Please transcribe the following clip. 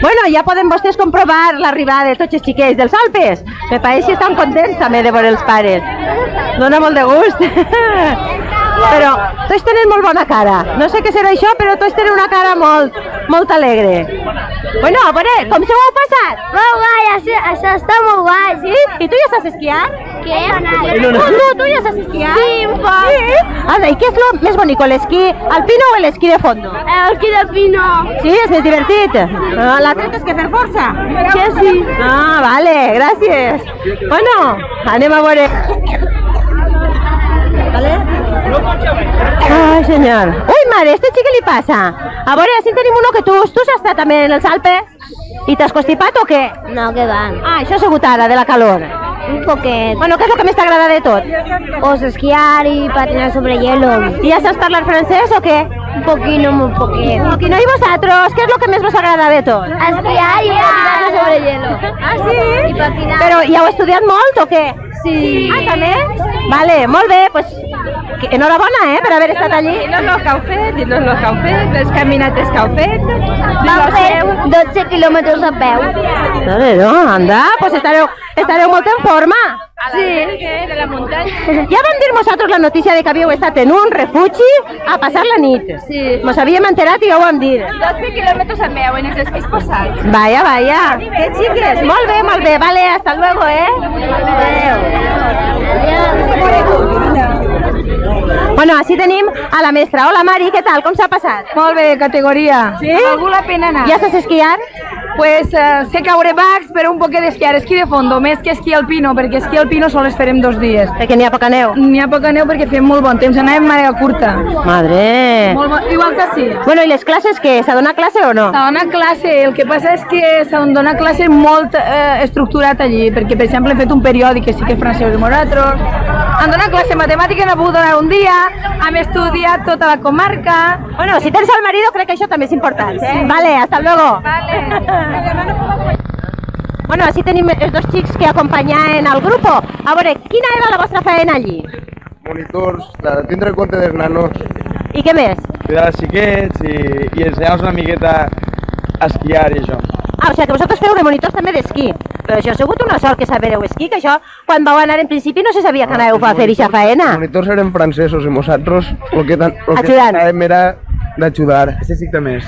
Bueno, ja poden vostès comprovar l'arribada de tots els xiquets dels Alpes. Me pareix que estan contents també de veure els pares. Dóna molt de gust. Però tots tenen molt bona cara. No sé què serà això, però tots tenen una cara molt, molt alegre. Bueno, a veure, com se ho heu passat? Molt guai, això, això està molt guai. Sí? I tu ja saps esquiar? Què? Tu, tu, tu ja saps esquiar? Sí, un poc. Sí? Anda, ¿y qué es lo més bonico, l'esquí alpino o l'esquí de fondo? El que de pino. Sí, és més divertit. Ah, L'altre tens que fer força. Sí, sí. Ah, vale, gràcies. Bueno, anem a veure. Vale? Ai, senyor. Ui, mare, este xic què li passa? A veure, si tenim uno que tu, tu has estat també en els Alpes? I t'has constipat o què? No, que va. Ah, això ha sigut ara, de la calor. Un poquet. Bueno, què és el que més t'agrada de tot? Os esquiar y patinar sobre hielo. I ja saps parlar francès o què? Un poquito, muy poquito. I no, i vosaltres? Què és el que més vos agrada de tot? Esquiar y patinar sobre hielo. Ah, sí? I patinar. Però hi heu estudiat molt o què? Sí. Ah, també? Vale, molt bé, pues, enhorabona, eh, per haver estat allí. I no el que heu fet, i no el que heu fet, les caminates que heu fet. Vam fer 12 quilòmetres a peu. Vale, no, anda, pues estareu, estareu molt en forma. Sí. De la muntanya. Ja vam dir vosaltres la notícia de que havíeu estat en un refugi a passar la nit. Sí. Mos havíem enterat i ja ho vam dir. 12 quilòmetres a peu en els esquís posats. Vaya, vaya. Que xiques. Molt bé, molt bé. Vale, hasta luego, eh. Bueno, així tenim a la mestra. Hola, Mari, què tal? Com s'ha passat? Molt bé, categoria. Sí? Valgú la pena anar. Ja saps esquiar? Pues eh, sé caure bacs, però un poquet d'esquiar. Esquí de fondo, més que esquí alpino, perquè esquí alpino sols farem dos dies. Perquè n'hi ha poca neu. N'hi ha poca neu perquè fem molt bon temps, anàvem marea curta. Madre. Molt bon, igual que sí. Bueno, i les classes què? S'ha donat classe o no? S'ha donat classe, el que passa és que s'ha donat classe molt eh, estructurat allí, perquè per exemple hem fet un periòdic que sí que és francès de nosaltres, han donat classe de matemàtica, n'ha pogut donar un dia, hem estudiat tota la comarca, Bueno, si tens el marido crec que això també és important. Eh? Vale, hasta luego. Bueno, així tenim els dos xics que acompanyaven al grup. A veure, quina era la vostra feina allí? monitors, de tindre compte dels nanos, I què més? cuidar els xiquets i, i ensenyar-los una miqueta a esquiar i això. Ah, o sigui que vosaltres feu de monitors també d'esquí. Però això ha sigut una sort que sabereu esquí, que això, quan vau anar en principi no se sabia que anàveu a fer aquesta faena. Els monitors eren francesos i nosaltres el que, tan- el que Ajudant. estàvem era d'ajudar. Ese sí més.